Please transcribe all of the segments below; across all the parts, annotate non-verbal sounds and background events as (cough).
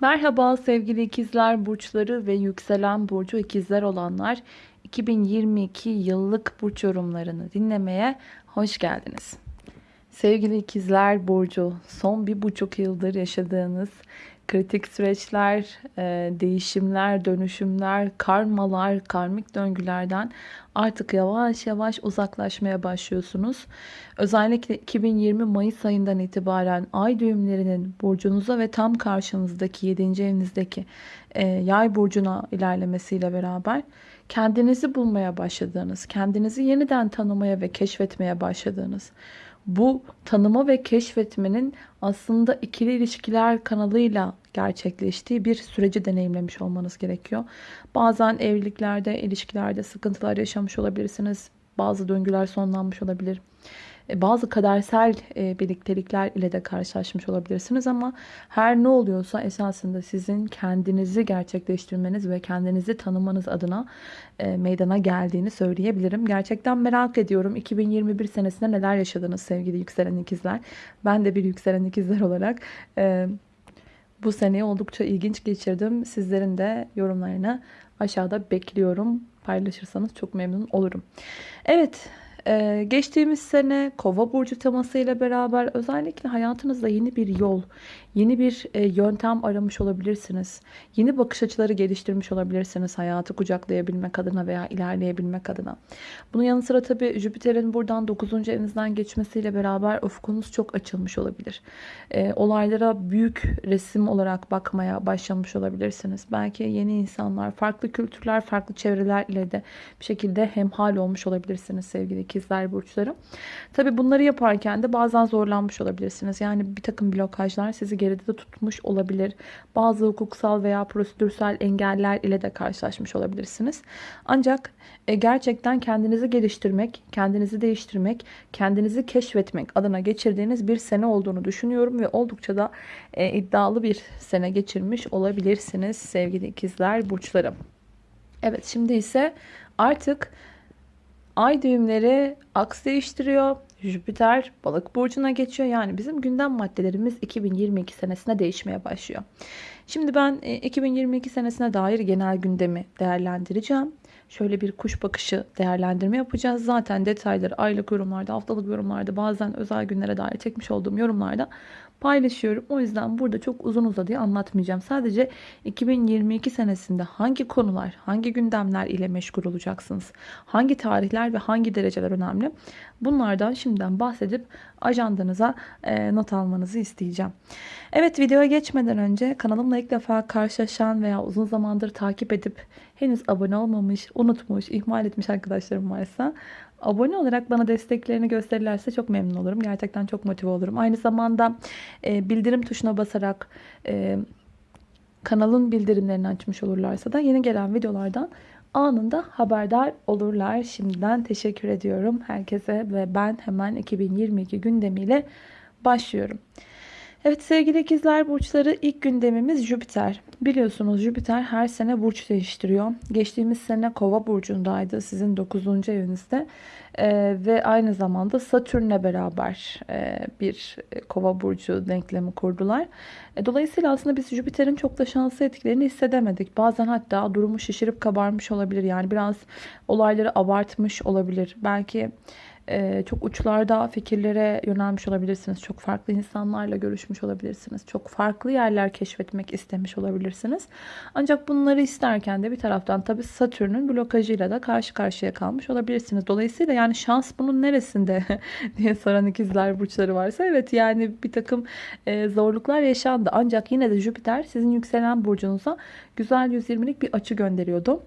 Merhaba sevgili ikizler burçları ve yükselen burcu ikizler olanlar 2022 yıllık burç yorumlarını dinlemeye hoş geldiniz. Sevgili ikizler burcu son bir buçuk yıldır yaşadığınız kritik süreçler, e, değişimler, dönüşümler, karmalar, karmik döngülerden artık yavaş yavaş uzaklaşmaya başlıyorsunuz. Özellikle 2020 Mayıs ayından itibaren ay düğümlerinin burcunuza ve tam karşınızdaki 7. evinizdeki e, yay burcuna ilerlemesiyle beraber kendinizi bulmaya başladığınız, kendinizi yeniden tanımaya ve keşfetmeye başladığınız, bu tanıma ve keşfetmenin aslında ikili ilişkiler kanalıyla gerçekleştiği bir süreci deneyimlemiş olmanız gerekiyor. Bazen evliliklerde, ilişkilerde sıkıntılar yaşamış olabilirsiniz. Bazı döngüler sonlanmış olabilir. E, bazı kadersel e, birliktelikler ile de karşılaşmış olabilirsiniz ama her ne oluyorsa esasında sizin kendinizi gerçekleştirmeniz ve kendinizi tanımanız adına e, meydana geldiğini söyleyebilirim. Gerçekten merak ediyorum 2021 senesinde neler yaşadınız sevgili yükselen ikizler. Ben de bir yükselen ikizler olarak bu seneyi oldukça ilginç geçirdim. Sizlerin de yorumlarını aşağıda bekliyorum. Paylaşırsanız çok memnun olurum. Evet ee, geçtiğimiz sene kova burcu temasıyla beraber özellikle hayatınızda yeni bir yol, yeni bir e, yöntem aramış olabilirsiniz. Yeni bakış açıları geliştirmiş olabilirsiniz hayatı kucaklayabilmek adına veya ilerleyebilmek adına. Bunun yanı sıra tabii Jüpiter'in buradan 9. evinizden geçmesiyle beraber ufkunuz çok açılmış olabilir. E, olaylara büyük resim olarak bakmaya başlamış olabilirsiniz. Belki yeni insanlar, farklı kültürler, farklı çevreler ile de bir şekilde hemhal olmuş olabilirsiniz sevgili burçları. Tabii bunları yaparken de bazen zorlanmış olabilirsiniz. Yani bir takım blokajlar sizi geride de tutmuş olabilir. Bazı hukuksal veya prosedürsel engeller ile de karşılaşmış olabilirsiniz. Ancak e, gerçekten kendinizi geliştirmek, kendinizi değiştirmek, kendinizi keşfetmek adına geçirdiğiniz bir sene olduğunu düşünüyorum ve oldukça da e, iddialı bir sene geçirmiş olabilirsiniz sevgili ikizler burçlarım. Evet şimdi ise artık Ay düğümleri aks değiştiriyor. Jüpiter balık burcuna geçiyor. Yani bizim gündem maddelerimiz 2022 senesine değişmeye başlıyor. Şimdi ben 2022 e, senesine dair genel gündemi değerlendireceğim. Şöyle bir kuş bakışı değerlendirme yapacağız. Zaten detayları aylık yorumlarda, haftalık yorumlarda, bazen özel günlere dair çekmiş olduğum yorumlarda paylaşıyorum. O yüzden burada çok uzun uzadıya anlatmayacağım. Sadece 2022 senesinde hangi konular, hangi gündemler ile meşgul olacaksınız? Hangi tarihler ve hangi dereceler önemli? Bunlardan şimdiden bahsedip ajandanıza e, not almanızı isteyeceğim. Evet videoya geçmeden önce kanalımla ilk defa karşılaşan veya uzun zamandır takip edip henüz abone olmamış, unutmuş, ihmal etmiş arkadaşlarım varsa abone olarak bana desteklerini gösterirlerse çok memnun olurum. Gerçekten çok motive olurum. Aynı zamanda e, bildirim tuşuna basarak e, kanalın bildirimlerini açmış olurlarsa da yeni gelen videolardan anında haberdar olurlar. Şimdiden teşekkür ediyorum herkese ve ben hemen 2022 gündemiyle başlıyorum. Evet sevgili ikizler burçları ilk gündemimiz Jüpiter. Biliyorsunuz Jüpiter her sene burç değiştiriyor. Geçtiğimiz sene kova burcundaydı sizin 9. evinizde. Ee, ve aynı zamanda Satürn'le beraber e, bir kova burcu denklemi kurdular. E, dolayısıyla aslında biz Jüpiter'in çok da şanslı etkilerini hissedemedik. Bazen hatta durumu şişirip kabarmış olabilir. Yani biraz olayları abartmış olabilir. Belki çok uçlarda fikirlere yönelmiş olabilirsiniz. Çok farklı insanlarla görüşmüş olabilirsiniz. Çok farklı yerler keşfetmek istemiş olabilirsiniz. Ancak bunları isterken de bir taraftan tabii Satürn'ün blokajıyla da karşı karşıya kalmış olabilirsiniz. Dolayısıyla yani şans bunun neresinde (laughs) diye soran ikizler burçları varsa evet yani bir takım e, zorluklar yaşandı. Ancak yine de Jüpiter sizin yükselen burcunuza güzel 120'lik bir açı gönderiyordu.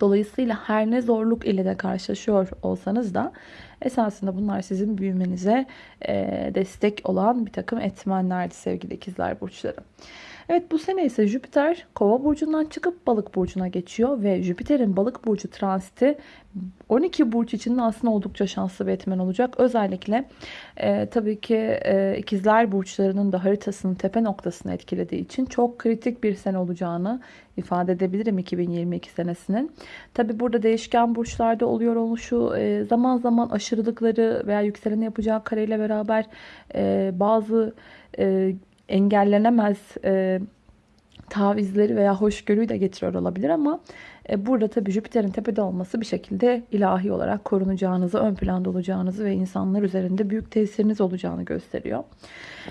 Dolayısıyla her ne zorluk ile de karşılaşıyor olsanız da esasında bunlar sizin büyümenize destek olan bir takım etmenlerdi sevgili ikizler burçları. Evet bu sene ise Jüpiter kova burcundan çıkıp balık burcuna geçiyor ve Jüpiter'in balık burcu transiti 12 burç için de aslında oldukça şanslı bir etmen olacak. Özellikle e, tabii ki e, ikizler burçlarının da haritasının tepe noktasını etkilediği için çok kritik bir sene olacağını ifade edebilirim 2022 senesinin. Tabii burada değişken burçlarda oluyor oluşu e, zaman zaman aşırılıkları veya yükselen yapacağı kareyle beraber e, bazı e, engellenemez e, tavizleri veya hoşgörüyü de getiriyor olabilir ama e, burada tabii Jüpiter'in tepede olması bir şekilde ilahi olarak korunacağınızı, ön planda olacağınızı ve insanlar üzerinde büyük tesiriniz olacağını gösteriyor.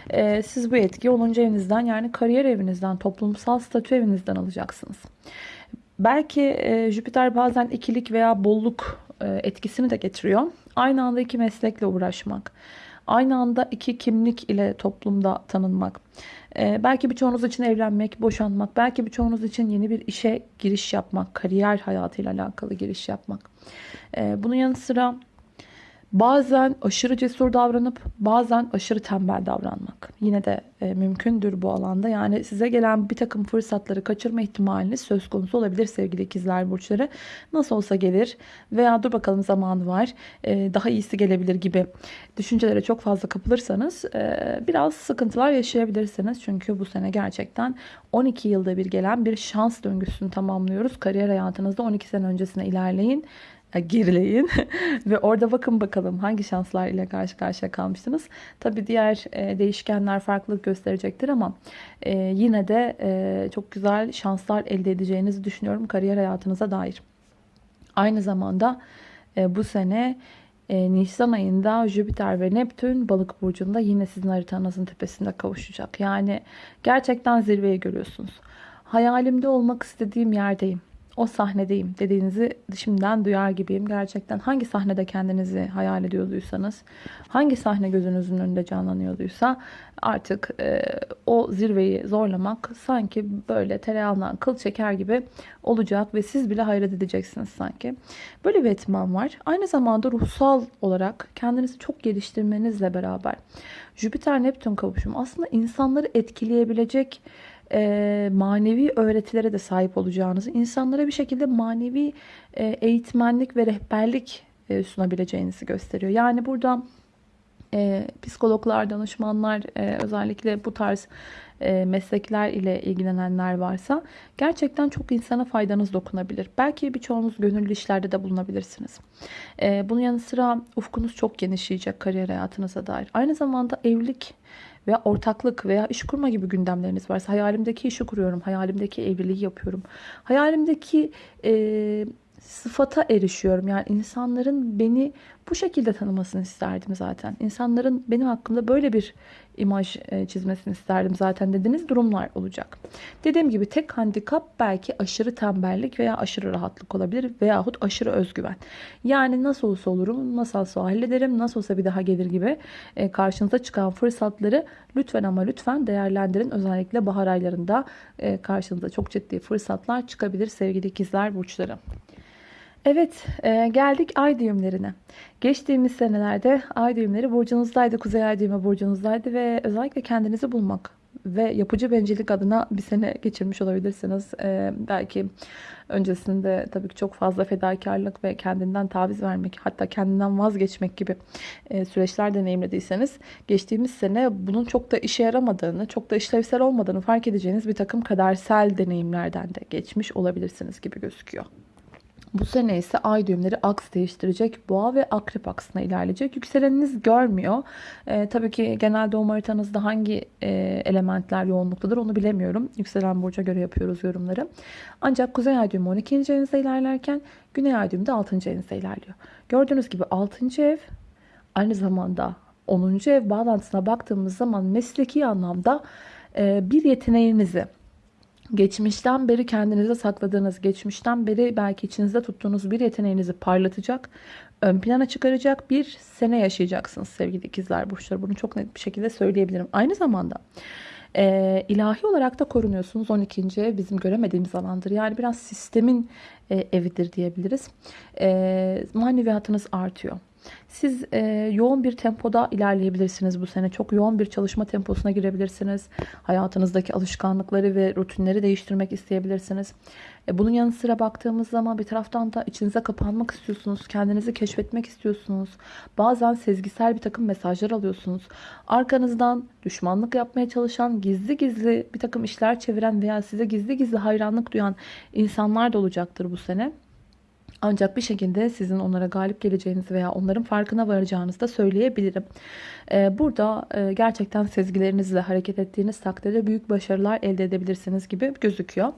E, siz bu etkiyi 10. evinizden yani kariyer evinizden, toplumsal statü evinizden alacaksınız. Belki e, Jüpiter bazen ikilik veya bolluk etkisini de getiriyor. Aynı anda iki meslekle uğraşmak, aynı anda iki kimlik ile toplumda tanınmak. Ee, belki birçoğunuz için evlenmek, boşanmak, belki birçoğunuz için yeni bir işe giriş yapmak, kariyer hayatıyla alakalı giriş yapmak. Ee, bunun yanı sıra Bazen aşırı cesur davranıp bazen aşırı tembel davranmak. Yine de e, mümkündür bu alanda. Yani size gelen bir takım fırsatları kaçırma ihtimaliniz söz konusu olabilir sevgili ikizler burçları. Nasıl olsa gelir veya dur bakalım zamanı var e, daha iyisi gelebilir gibi düşüncelere çok fazla kapılırsanız e, biraz sıkıntılar yaşayabilirsiniz. Çünkü bu sene gerçekten 12 yılda bir gelen bir şans döngüsünü tamamlıyoruz. Kariyer hayatınızda 12 sene öncesine ilerleyin gerileyin (laughs) ve orada bakın bakalım hangi şanslar ile karşı karşıya kalmıştınız. Tabi diğer e, değişkenler farklılık gösterecektir ama e, yine de e, çok güzel şanslar elde edeceğinizi düşünüyorum kariyer hayatınıza dair. Aynı zamanda bu sene Nisan ayında Jüpiter ve Neptün balık burcunda yine sizin haritanızın tepesinde kavuşacak. Yani gerçekten zirveyi görüyorsunuz. Hayalimde olmak istediğim yerdeyim o sahnedeyim dediğinizi şimdiden duyar gibiyim. Gerçekten hangi sahnede kendinizi hayal ediyorduysanız, hangi sahne gözünüzün önünde canlanıyorduysa artık e, o zirveyi zorlamak sanki böyle tereyağından kıl çeker gibi olacak ve siz bile hayret edeceksiniz sanki. Böyle bir etman var. Aynı zamanda ruhsal olarak kendinizi çok geliştirmenizle beraber Jüpiter-Neptün kavuşumu aslında insanları etkileyebilecek e, manevi öğretilere de sahip olacağınızı, insanlara bir şekilde manevi e, eğitmenlik ve rehberlik e, sunabileceğinizi gösteriyor. Yani burada e, psikologlar, danışmanlar, e, özellikle bu tarz e, meslekler ile ilgilenenler varsa gerçekten çok insana faydanız dokunabilir. Belki birçoğunuz gönüllü işlerde de bulunabilirsiniz. E, bunun yanı sıra ufkunuz çok genişleyecek kariyer hayatınıza dair. Aynı zamanda evlilik veya ortaklık veya iş kurma gibi gündemleriniz varsa hayalimdeki işi kuruyorum, hayalimdeki evliliği yapıyorum. Hayalimdeki e, sıfata erişiyorum. Yani insanların beni bu şekilde tanımasını isterdim zaten. İnsanların benim hakkımda böyle bir imaj e, çizmesini isterdim zaten dediğiniz durumlar olacak. Dediğim gibi tek handikap belki aşırı tembellik veya aşırı rahatlık olabilir veyahut aşırı özgüven. Yani nasıl olsa olurum, nasıl olsa hallederim, nasıl olsa bir daha gelir gibi e, karşınıza çıkan fırsatları lütfen ama lütfen değerlendirin. Özellikle bahar aylarında e, karşınıza çok ciddi fırsatlar çıkabilir sevgili ikizler burçları. Evet e, geldik ay düğümlerine. Geçtiğimiz senelerde ay düğümleri burcunuzdaydı. Kuzey ay düğümü burcunuzdaydı ve özellikle kendinizi bulmak ve yapıcı bencillik adına bir sene geçirmiş olabilirsiniz. E, belki öncesinde tabii ki çok fazla fedakarlık ve kendinden taviz vermek hatta kendinden vazgeçmek gibi e, süreçler deneyimlediyseniz geçtiğimiz sene bunun çok da işe yaramadığını, çok da işlevsel olmadığını fark edeceğiniz bir takım kadersel deneyimlerden de geçmiş olabilirsiniz gibi gözüküyor. Bu sene ise ay düğümleri aks değiştirecek. Boğa ve akrep aksına ilerleyecek. Yükseleniniz görmüyor. Ee, tabii ki genel doğum haritanızda hangi e, elementler yoğunluktadır onu bilemiyorum. Yükselen burca göre yapıyoruz yorumları. Ancak kuzey ay düğümü 12. evinizde ilerlerken güney ay düğümü de 6. evinizde ilerliyor. Gördüğünüz gibi 6. ev aynı zamanda 10. ev bağlantısına baktığımız zaman mesleki anlamda e, bir yeteneğinizi geçmişten beri kendinize sakladığınız, geçmişten beri belki içinizde tuttuğunuz bir yeteneğinizi parlatacak, ön plana çıkaracak bir sene yaşayacaksınız sevgili ikizler burçları. Bunu çok net bir şekilde söyleyebilirim. Aynı zamanda e, ilahi olarak da korunuyorsunuz. 12. ev bizim göremediğimiz alandır. Yani biraz sistemin e, evidir diyebiliriz. E, maneviyatınız artıyor. Siz e, yoğun bir tempoda ilerleyebilirsiniz bu sene. Çok yoğun bir çalışma temposuna girebilirsiniz. Hayatınızdaki alışkanlıkları ve rutinleri değiştirmek isteyebilirsiniz. E, bunun yanı sıra baktığımız zaman bir taraftan da içinize kapanmak istiyorsunuz. Kendinizi keşfetmek istiyorsunuz. Bazen sezgisel bir takım mesajlar alıyorsunuz. Arkanızdan düşmanlık yapmaya çalışan, gizli gizli bir takım işler çeviren veya size gizli gizli hayranlık duyan insanlar da olacaktır bu sene. Ancak bir şekilde sizin onlara galip geleceğinizi veya onların farkına varacağınızı da söyleyebilirim. Ee, burada e, gerçekten sezgilerinizle hareket ettiğiniz takdirde büyük başarılar elde edebilirsiniz gibi gözüküyor.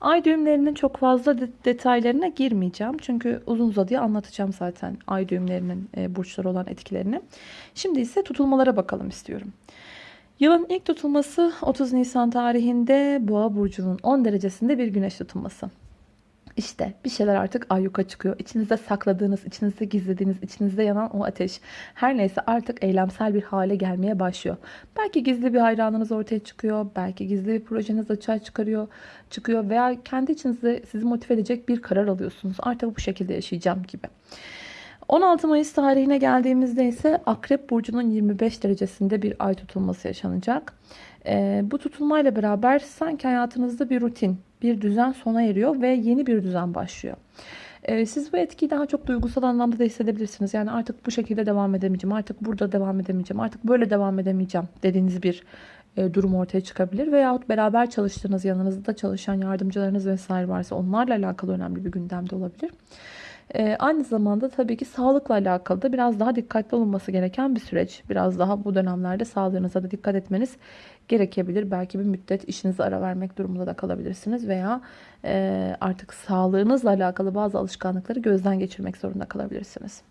Ay düğümlerinin çok fazla detaylarına girmeyeceğim. Çünkü uzun uzadıya anlatacağım zaten ay düğümlerinin e, burçları olan etkilerini. Şimdi ise tutulmalara bakalım istiyorum. Yılın ilk tutulması 30 Nisan tarihinde Boğa burcunun 10 derecesinde bir güneş tutulması. İşte bir şeyler artık ayyuka çıkıyor. İçinizde sakladığınız, içinizde gizlediğiniz, içinizde yanan o ateş her neyse artık eylemsel bir hale gelmeye başlıyor. Belki gizli bir hayranınız ortaya çıkıyor. Belki gizli bir projeniz açığa çıkarıyor, çıkıyor veya kendi içinizde sizi motive edecek bir karar alıyorsunuz. Artık bu şekilde yaşayacağım gibi. 16 Mayıs tarihine geldiğimizde ise Akrep Burcu'nun 25 derecesinde bir ay tutulması yaşanacak. E, bu tutulmayla beraber sanki hayatınızda bir rutin, bir düzen sona eriyor ve yeni bir düzen başlıyor. E, siz bu etkiyi daha çok duygusal anlamda da hissedebilirsiniz. Yani artık bu şekilde devam edemeyeceğim, artık burada devam edemeyeceğim, artık böyle devam edemeyeceğim dediğiniz bir e, durum ortaya çıkabilir. Veyahut beraber çalıştığınız, yanınızda çalışan yardımcılarınız vesaire varsa onlarla alakalı önemli bir gündemde olabilir. Ee, aynı zamanda tabii ki sağlıkla alakalı da biraz daha dikkatli olunması gereken bir süreç. Biraz daha bu dönemlerde sağlığınıza da dikkat etmeniz gerekebilir. Belki bir müddet işinize ara vermek durumunda da kalabilirsiniz veya e, artık sağlığınızla alakalı bazı alışkanlıkları gözden geçirmek zorunda kalabilirsiniz.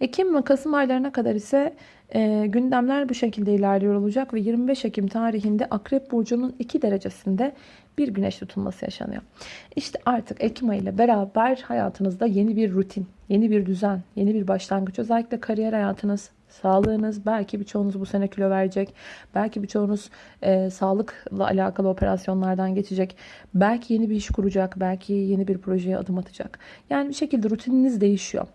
Ekim ve Kasım aylarına kadar ise e, gündemler bu şekilde ilerliyor olacak ve 25 Ekim tarihinde Akrep Burcu'nun 2 derecesinde bir güneş tutulması yaşanıyor. İşte artık Ekim ayı ile beraber hayatınızda yeni bir rutin, yeni bir düzen, yeni bir başlangıç. Özellikle kariyer hayatınız, sağlığınız, belki birçoğunuz bu sene kilo verecek. Belki birçoğunuz e, sağlıkla alakalı operasyonlardan geçecek. Belki yeni bir iş kuracak, belki yeni bir projeye adım atacak. Yani bir şekilde rutininiz değişiyor.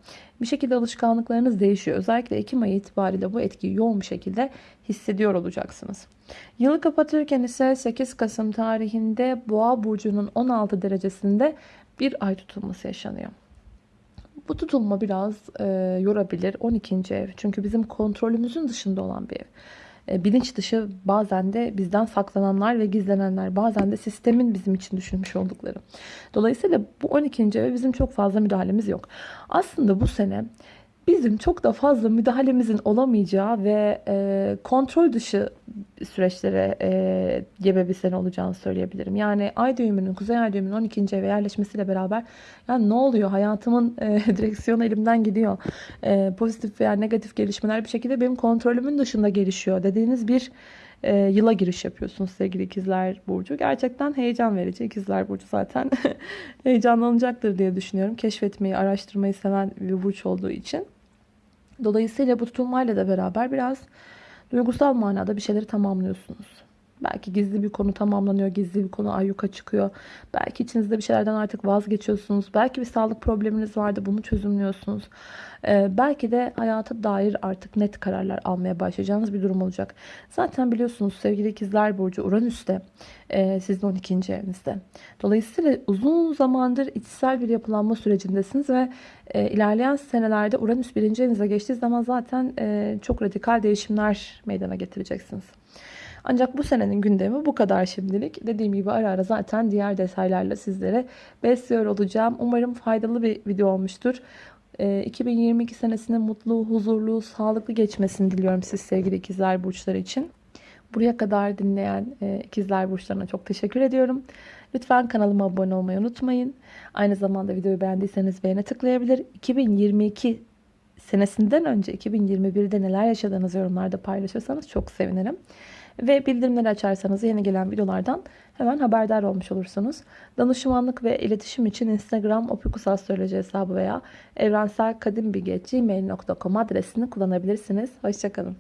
Bir şekilde alışkanlıklarınız değişiyor. Özellikle Ekim ayı itibariyle bu etkiyi yoğun bir şekilde hissediyor olacaksınız. Yılı kapatırken ise 8 Kasım tarihinde Boğa burcunun 16 derecesinde bir ay tutulması yaşanıyor. Bu tutulma biraz e, yorabilir. 12. ev. Çünkü bizim kontrolümüzün dışında olan bir ev. E, bilinç dışı bazen de bizden saklananlar ve gizlenenler. Bazen de sistemin bizim için düşünmüş oldukları. Dolayısıyla bu 12. eve bizim çok fazla müdahalemiz yok. Aslında bu sene bizim çok da fazla müdahalemizin olamayacağı ve e, kontrol dışı süreçlere e, gebe bir sene olacağını söyleyebilirim. Yani ay düğümünün, kuzey ay düğümünün 12. eve yerleşmesiyle beraber yani ne oluyor? Hayatımın e, (laughs) direksiyonu elimden gidiyor. E, pozitif veya negatif gelişmeler bir şekilde benim kontrolümün dışında gelişiyor dediğiniz bir e, yıla giriş yapıyorsunuz sevgili ikizler burcu. Gerçekten heyecan verici. İkizler burcu zaten (laughs) heyecanlanacaktır diye düşünüyorum. Keşfetmeyi, araştırmayı seven bir burç olduğu için. Dolayısıyla bu tutulmayla da beraber biraz duygusal manada bir şeyleri tamamlıyorsunuz. Belki gizli bir konu tamamlanıyor, gizli bir konu ayyuka çıkıyor. Belki içinizde bir şeylerden artık vazgeçiyorsunuz. Belki bir sağlık probleminiz vardı, bunu çözümlüyorsunuz. Ee, belki de hayata dair artık net kararlar almaya başlayacağınız bir durum olacak. Zaten biliyorsunuz sevgili ikizler burcu Uranüs'te e, sizin 12. evinizde. Dolayısıyla uzun zamandır içsel bir yapılanma sürecindesiniz ve e, ilerleyen senelerde Uranüs birinci evinize geçtiği zaman zaten e, çok radikal değişimler meydana getireceksiniz. Ancak bu senenin gündemi bu kadar şimdilik. Dediğim gibi ara ara zaten diğer detaylarla sizlere besliyor olacağım. Umarım faydalı bir video olmuştur. 2022 ee, senesinin mutlu, huzurlu, sağlıklı geçmesini diliyorum siz sevgili ikizler burçları için. Buraya kadar dinleyen e, ikizler burçlarına çok teşekkür ediyorum. Lütfen kanalıma abone olmayı unutmayın. Aynı zamanda videoyu beğendiyseniz beğene tıklayabilir. 2022 senesinden önce 2021'de neler yaşadığınız yorumlarda paylaşırsanız çok sevinirim. Ve bildirimleri açarsanız yeni gelen videolardan hemen haberdar olmuş olursunuz. Danışmanlık ve iletişim için Instagram opikusastroloji hesabı veya evrenselkadimbilge.gmail.com adresini kullanabilirsiniz. Hoşçakalın.